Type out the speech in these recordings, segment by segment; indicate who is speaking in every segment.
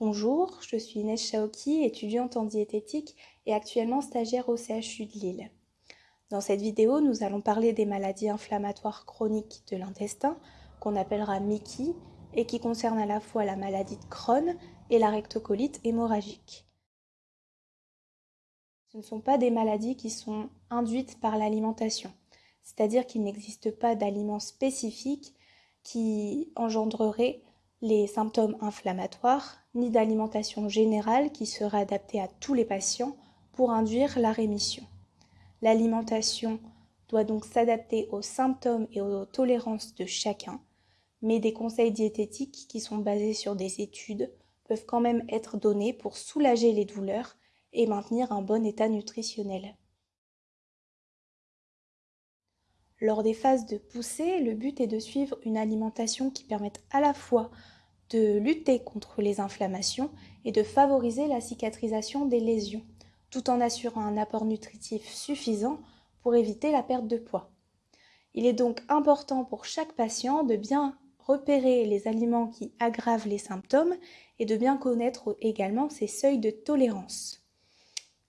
Speaker 1: Bonjour, je suis Inès Chaoki, étudiante en diététique et actuellement stagiaire au CHU de Lille. Dans cette vidéo, nous allons parler des maladies inflammatoires chroniques de l'intestin, qu'on appellera MICI, et qui concernent à la fois la maladie de Crohn et la rectocolite hémorragique. Ce ne sont pas des maladies qui sont induites par l'alimentation, c'est-à-dire qu'il n'existe pas d'aliments spécifiques qui engendrerait les symptômes inflammatoires, ni d'alimentation générale qui serait adaptée à tous les patients pour induire la rémission. L'alimentation doit donc s'adapter aux symptômes et aux tolérances de chacun, mais des conseils diététiques qui sont basés sur des études peuvent quand même être donnés pour soulager les douleurs et maintenir un bon état nutritionnel. Lors des phases de poussée, le but est de suivre une alimentation qui permette à la fois de lutter contre les inflammations et de favoriser la cicatrisation des lésions, tout en assurant un apport nutritif suffisant pour éviter la perte de poids. Il est donc important pour chaque patient de bien repérer les aliments qui aggravent les symptômes et de bien connaître également ses seuils de tolérance.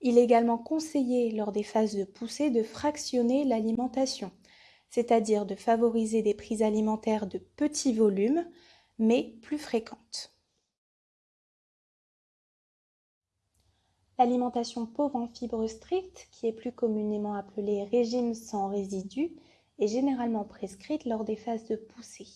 Speaker 1: Il est également conseillé lors des phases de poussée de fractionner l'alimentation c'est-à-dire de favoriser des prises alimentaires de petits volumes, mais plus fréquentes. L'alimentation pauvre en fibres strictes, qui est plus communément appelée régime sans résidus, est généralement prescrite lors des phases de poussée.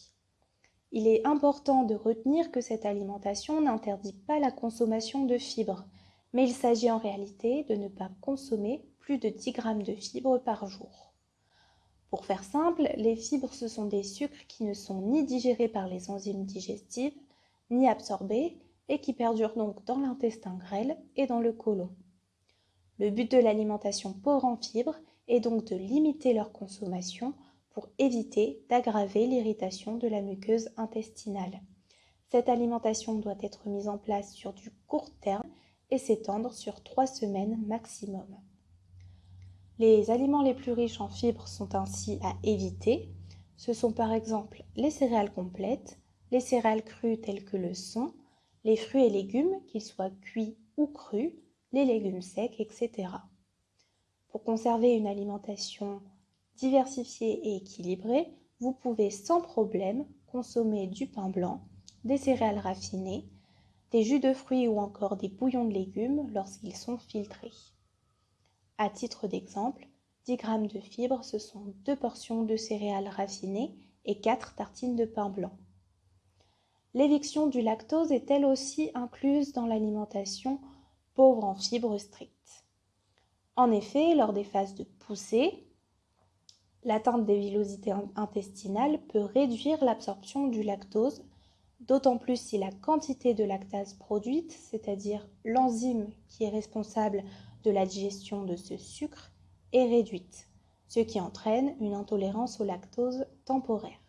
Speaker 1: Il est important de retenir que cette alimentation n'interdit pas la consommation de fibres, mais il s'agit en réalité de ne pas consommer plus de 10 g de fibres par jour. Pour faire simple, les fibres, ce sont des sucres qui ne sont ni digérés par les enzymes digestives, ni absorbés, et qui perdurent donc dans l'intestin grêle et dans le côlon. Le but de l'alimentation pauvre en fibres est donc de limiter leur consommation pour éviter d'aggraver l'irritation de la muqueuse intestinale. Cette alimentation doit être mise en place sur du court terme et s'étendre sur trois semaines maximum. Les aliments les plus riches en fibres sont ainsi à éviter. Ce sont par exemple les céréales complètes, les céréales crues telles que le son, les fruits et légumes, qu'ils soient cuits ou crus, les légumes secs, etc. Pour conserver une alimentation diversifiée et équilibrée, vous pouvez sans problème consommer du pain blanc, des céréales raffinées, des jus de fruits ou encore des bouillons de légumes lorsqu'ils sont filtrés. À titre d'exemple, 10 g de fibres, ce sont deux portions de céréales raffinées et 4 tartines de pain blanc. L'éviction du lactose est elle aussi incluse dans l'alimentation pauvre en fibres strictes? En effet, lors des phases de poussée, l'atteinte des villosités intestinales peut réduire l'absorption du lactose, d'autant plus si la quantité de lactase produite, c'est-à-dire l'enzyme qui est responsable de la digestion de ce sucre est réduite, ce qui entraîne une intolérance au lactose temporaire.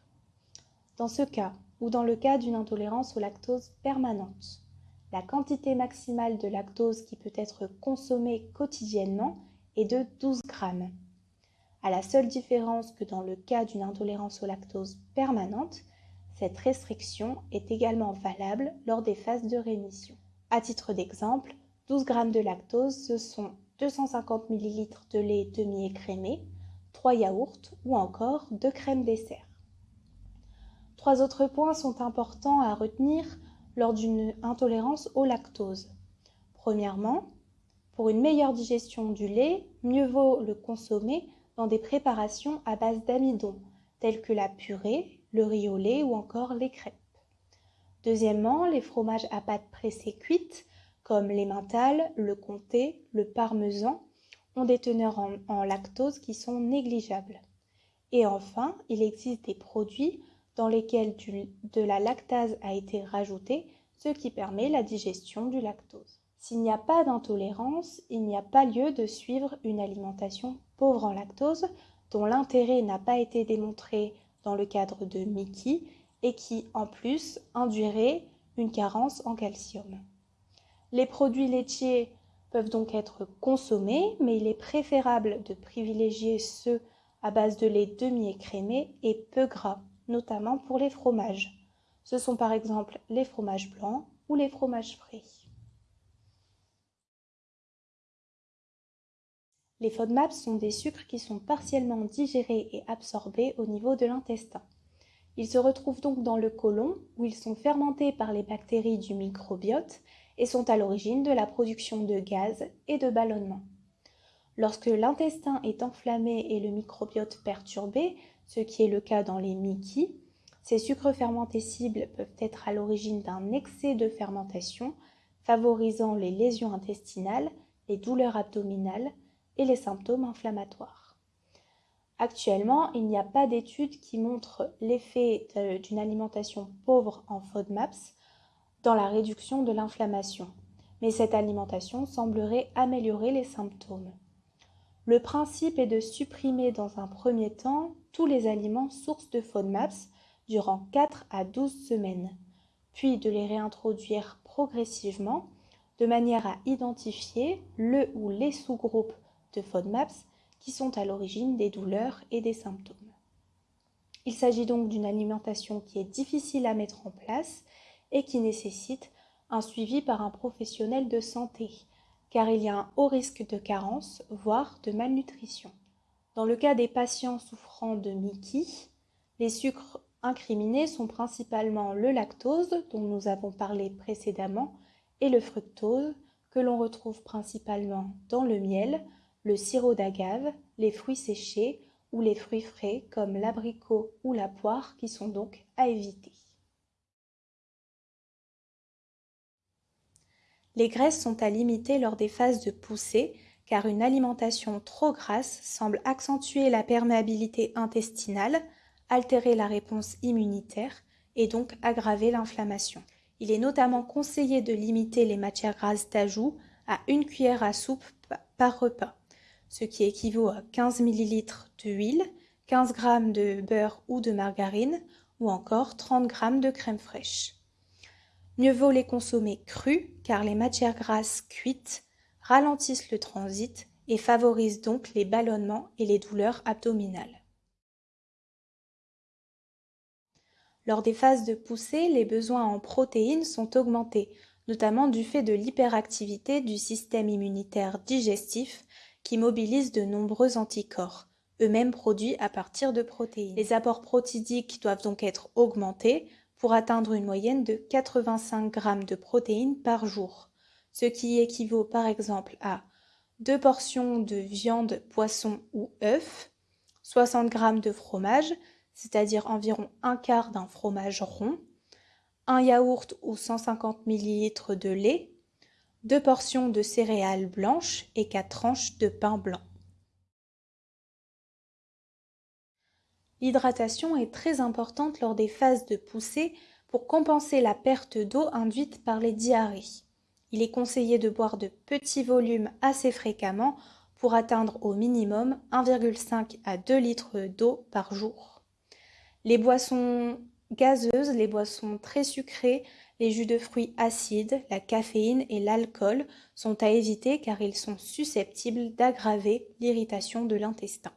Speaker 1: Dans ce cas, ou dans le cas d'une intolérance au lactose permanente, la quantité maximale de lactose qui peut être consommée quotidiennement est de 12 grammes. À la seule différence que dans le cas d'une intolérance au lactose permanente, cette restriction est également valable lors des phases de rémission. À titre d'exemple, 12 g de lactose, ce sont 250 ml de lait demi-écrémé, 3 yaourts ou encore 2 crèmes dessert. Trois autres points sont importants à retenir lors d'une intolérance au lactose. Premièrement, pour une meilleure digestion du lait, mieux vaut le consommer dans des préparations à base d'amidon, telles que la purée, le riz au lait ou encore les crêpes. Deuxièmement, les fromages à pâte pressée cuite comme l'emmental, le comté, le parmesan, ont des teneurs en, lactose qui sont négligeables. Et enfin, il existe des produits dans lesquels de la lactase a été rajoutée, ce qui permet la digestion du lactose. S'il n'y a pas d'intolérance, il n'y a pas lieu de suivre une alimentation pauvre en lactose, dont l'intérêt n'a pas été démontré dans le cadre de Mickey et qui, en plus, induirait une carence en calcium. Les produits laitiers peuvent donc être consommés, mais il est préférable de privilégier ceux à base de lait demi-écrémé et peu gras, notamment pour les fromages. Ce sont par exemple les fromages blancs, ou les fromages frais. Les FODMAPs sont des sucres qui sont partiellement digérés et absorbés au niveau de l'intestin. Ils se retrouvent donc dans le côlon où ils sont fermentés par les bactéries du microbiote et sont à l'origine de la production de gaz et de ballonnement. Lorsque l'intestin est enflammé et le microbiote perturbé, ce qui est le cas dans les Mickey, ces sucres fermentés cibles peuvent être à l'origine d'un excès de fermentation, favorisant les lésions intestinales, les douleurs abdominales et les symptômes inflammatoires. Actuellement, il n'y a pas d'études qui montrent l'effet d'une alimentation pauvre en FODMAPs la réduction de l'inflammation, mais cette alimentation semblerait améliorer les symptômes. Le principe est de supprimer dans un premier temps tous les aliments sources de FODMAPs durant 4 à 12 semaines, puis de les réintroduire progressivement de manière à identifier le ou les sous-groupes de FODMAPs qui sont à l'origine des douleurs et des symptômes. Il s'agit donc d'une alimentation qui est difficile à mettre en place et qui nécessite un suivi par un professionnel de santé, car il y a un haut risque de carence, voire de malnutrition. Dans le cas des patients souffrant de Mickey, les sucres incriminés sont principalement le lactose, dont nous avons parlé précédemment, et le fructose, que l'on retrouve principalement dans le miel, le sirop d'agave, les fruits séchés ou les fruits frais comme l'abricot ou la poire qui sont donc à éviter. Les graisses sont à limiter lors des phases de poussée car une alimentation trop grasse semble accentuer la perméabilité intestinale, altérer la réponse immunitaire et donc aggraver l'inflammation. Il est notamment conseillé de limiter les matières grasses d'ajout à une cuillère à soupe par repas ce qui équivaut à 15 ml d'huile, 15 g de beurre ou de margarine ou encore 30 g de crème fraîche. Mieux vaut les consommer crus car les matières grasses cuites ralentissent le transit et favorisent donc les ballonnements et les douleurs abdominales. Lors des phases de poussée, les besoins en protéines sont augmentés, notamment du fait de l'hyperactivité du système immunitaire digestif qui mobilisent de nombreux anticorps, eux-mêmes produits à partir de protéines. Les apports protidiques doivent donc être augmentés pour atteindre une moyenne de 85 g de protéines par jour, ce qui équivaut par exemple à deux portions de viande, poisson ou œuf, 60 g de fromage, c'est-à-dire environ un quart d'un fromage rond, un yaourt ou 150 ml de lait, deux portions de céréales blanches et quatre tranches de pain blanc. L'hydratation est très importante lors des phases de poussée pour compenser la perte d'eau induite par les diarrhées. Il est conseillé de boire de petits volumes assez fréquemment pour atteindre au minimum 1,5 à 2 litres d'eau par jour. Les boissons gazeuses, les boissons très sucrées, les jus de fruits acides, la caféine et l'alcool sont à éviter car ils sont susceptibles d'aggraver l'irritation de l'intestin.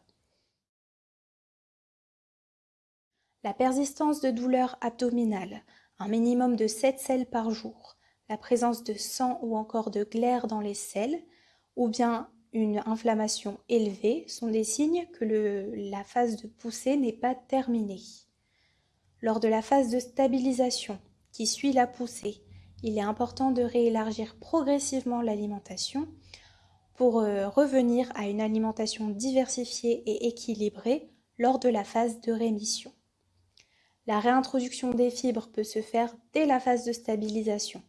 Speaker 1: La persistance de douleurs abdominales, un minimum de 7 selles par jour, la présence de sang ou encore de glaire dans les selles, ou bien une inflammation élevée sont des signes que la phase de poussée n'est pas terminée. Lors de la phase de stabilisation, qui suit la poussée. Il est important de réélargir progressivement l'alimentation pour euh, revenir à une alimentation diversifiée et équilibrée lors de la phase de rémission. La réintroduction des fibres peut se faire dès la phase de stabilisation.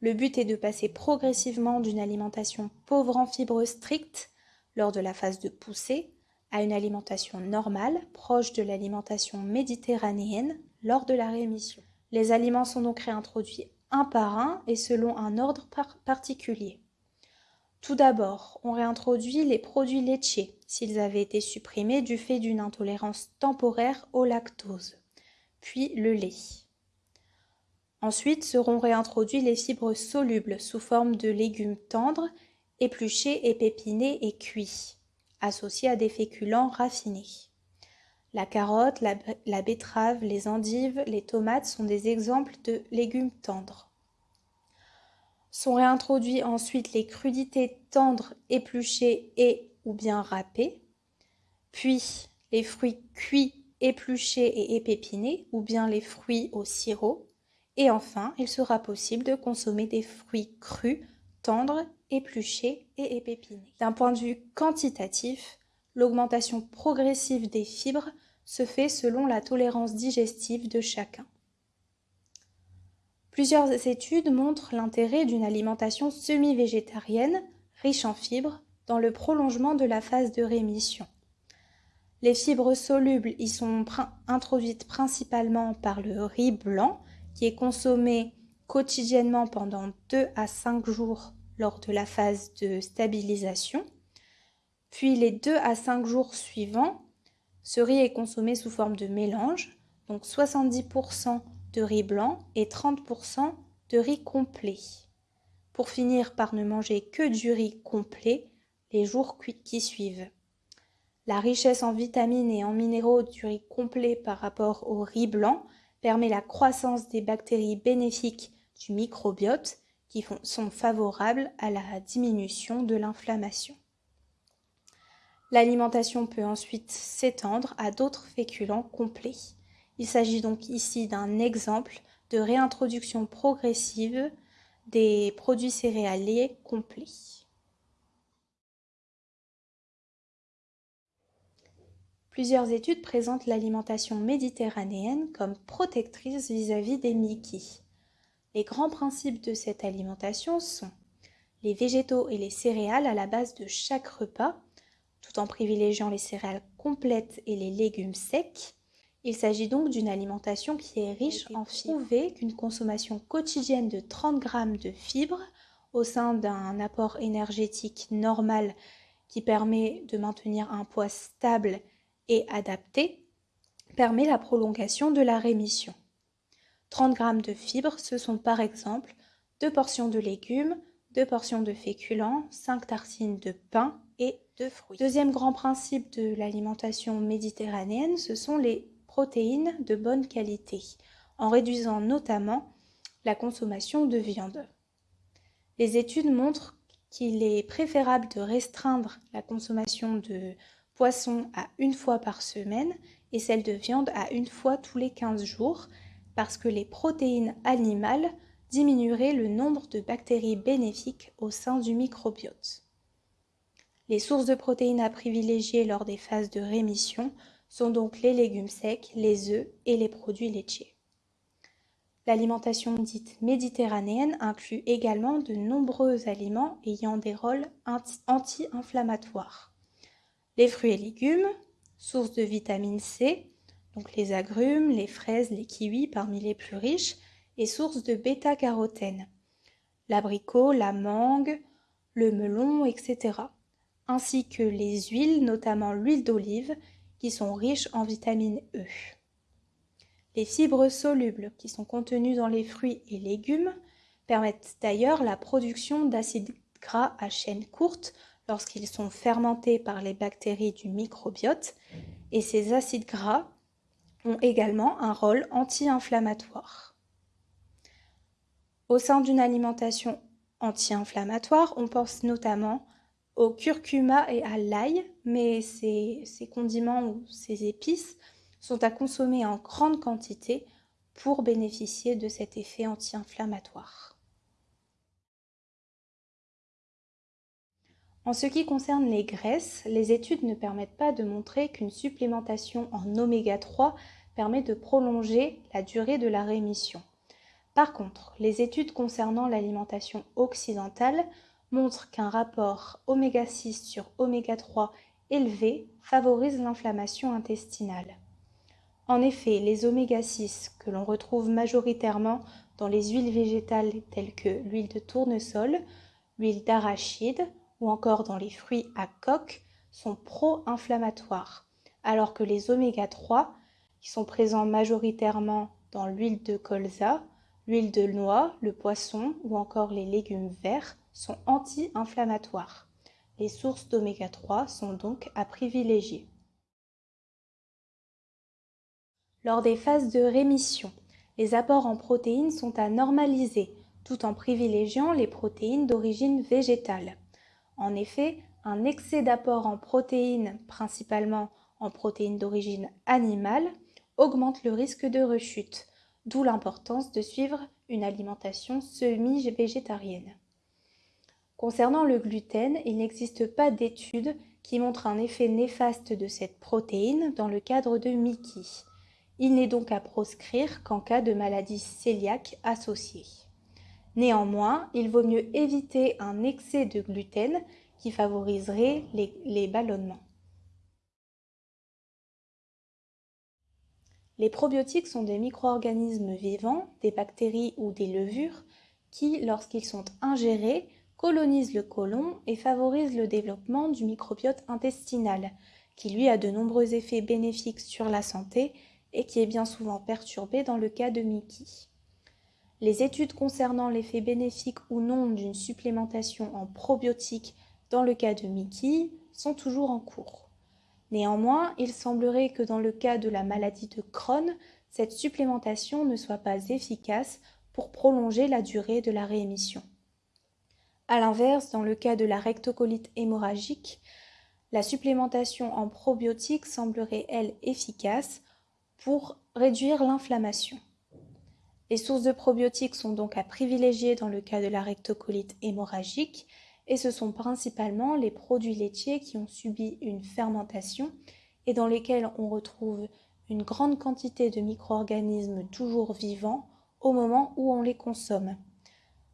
Speaker 1: Le but est de passer progressivement d'une alimentation pauvre en fibres strictes lors de la phase de poussée à une alimentation normale, proche de l'alimentation méditerranéenne lors de la rémission. Les aliments sont donc réintroduits un par un et selon un ordre particulier. Tout d'abord, on réintroduit les produits laitiers s'ils avaient été supprimés du fait d'une intolérance temporaire au lactose, puis le lait. Ensuite seront réintroduits les fibres solubles sous forme de légumes tendres, épluchés, épépinés et cuits, associés à des féculents raffinés. La carotte, la, betterave, les endives, les tomates sont des exemples de légumes tendres. Sont réintroduits ensuite les crudités tendres, épluchées et ou bien râpées, puis les fruits cuits, épluchés et épépinés ou bien les fruits au sirop, et enfin il sera possible de consommer des fruits crus, tendres, épluchés et épépinés. D'un point de vue quantitatif, l'augmentation progressive des fibres se fait selon la tolérance digestive de chacun. Plusieurs études montrent l'intérêt d'une alimentation semi-végétarienne, riche en fibres, dans le prolongement de la phase de rémission. Les fibres solubles y sont introduites principalement par le riz blanc, qui est consommé quotidiennement pendant 2 à 5 jours lors de la phase de stabilisation. Puis les 2 à 5 jours suivants, ce riz est consommé sous forme de mélange, donc 70% de riz blanc et 30% de riz complet. Pour finir par ne manger que du riz complet les jours qui suivent. La richesse en vitamines et en minéraux du riz complet par rapport au riz blanc permet la croissance des bactéries bénéfiques du microbiote qui sont favorables à la diminution de l'inflammation. L'alimentation peut ensuite s'étendre à d'autres féculents complets. Il s'agit donc ici d'un exemple de réintroduction progressive des produits céréaliers complets. Plusieurs études présentent l'alimentation méditerranéenne comme protectrice vis-à-vis des Mickey. Les grands principes de cette alimentation sont les végétaux et les céréales à la base de chaque repas, tout en privilégiant les céréales complètes et les légumes secs. Il s'agit donc d'une alimentation qui est riche en fibres. Prouvé qu'une consommation quotidienne de 30 grammes de fibres au sein d'un apport énergétique normal qui permet de maintenir un poids stable et adapté permet la prolongation de la rémission. 30 grammes de fibres, ce sont par exemple deux portions de légumes, deux portions de féculents, 5 tartines de pain et de fruits. Deuxième grand principe de l'alimentation méditerranéenne, ce sont les protéines de bonne qualité, en réduisant notamment la consommation de viande. Les études montrent qu'il est préférable de restreindre la consommation de poisson à une fois par semaine et celle de viande à une fois tous les 15 jours, parce que les protéines animales diminueraient le nombre de bactéries bénéfiques au sein du microbiote. Les sources de protéines à privilégier lors des phases de rémission sont donc les légumes secs, les œufs et les produits laitiers. L'alimentation dite méditerranéenne inclut également de nombreux aliments ayant des rôles anti-inflammatoires. Les fruits et légumes, source de vitamine C, donc les agrumes, les fraises, les kiwis parmi les plus riches, et source de bêta-carotène, l'abricot, la mangue, le melon, etc ainsi que les huiles, notamment l'huile d'olive, qui sont riches en vitamine E. Les fibres solubles qui sont contenues dans les fruits et légumes permettent d'ailleurs la production d'acides gras à chaîne courte lorsqu'ils sont fermentés par les bactéries du microbiote et ces acides gras ont également un rôle anti-inflammatoire. Au sein d'une alimentation anti-inflammatoire, on pense notamment au curcuma et à l'ail, mais ces, condiments ou ces épices sont à consommer en grande quantité pour bénéficier de cet effet anti-inflammatoire. En ce qui concerne les graisses, les études ne permettent pas de montrer qu'une supplémentation en oméga 3 permet de prolonger la durée de la rémission. Par contre, les études concernant l'alimentation occidentale montre qu'un rapport oméga 6 sur oméga 3 élevé favorise l'inflammation intestinale. En effet, les oméga 6 que l'on retrouve majoritairement dans les huiles végétales telles que l'huile de tournesol, l'huile d'arachide ou encore dans les fruits à coque sont pro-inflammatoires, alors que les oméga 3, qui sont présents majoritairement dans l'huile de colza, l'huile de noix, le poisson ou encore les légumes verts, sont anti-inflammatoires. Les sources d'oméga 3 sont donc à privilégier. Lors des phases de rémission, les apports en protéines sont à normaliser tout en privilégiant les protéines d'origine végétale. En effet, un excès d'apport en protéines, principalement en protéines d'origine animale, augmente le risque de rechute, d'où l'importance de suivre une alimentation semi-végétarienne. Concernant le gluten, il n'existe pas d'études qui montrent un effet néfaste de cette protéine dans le cadre de Mickey. Il n'est donc à proscrire qu'en cas de maladie cœliaque associée. Néanmoins, il vaut mieux éviter un excès de gluten qui favoriserait les, ballonnements. Les probiotiques sont des micro-organismes vivants, des bactéries ou des levures qui, lorsqu'ils sont ingérés, colonisent le côlon et favorisent le développement du microbiote intestinal, qui lui a de nombreux effets bénéfiques sur la santé et qui est bien souvent perturbé dans le cas de Mickey. Les études concernant l'effet bénéfique ou non d'une supplémentation en probiotiques dans le cas de Mickey sont toujours en cours. Néanmoins, il semblerait que dans le cas de la maladie de Crohn, cette supplémentation ne soit pas efficace pour prolonger la durée de la réémission. A l'inverse, dans le cas de la rectocolite hémorragique, la supplémentation en probiotiques semblerait, elle, efficace pour réduire l'inflammation. Les sources de probiotiques sont donc à privilégier dans le cas de la rectocolite hémorragique et ce sont principalement les produits laitiers qui ont subi une fermentation et dans lesquels on retrouve une grande quantité de micro-organismes toujours vivants au moment où on les consomme.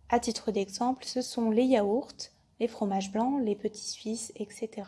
Speaker 1: À titre d'exemple, ce sont les yaourts, les fromages blancs, les petits suisses, etc.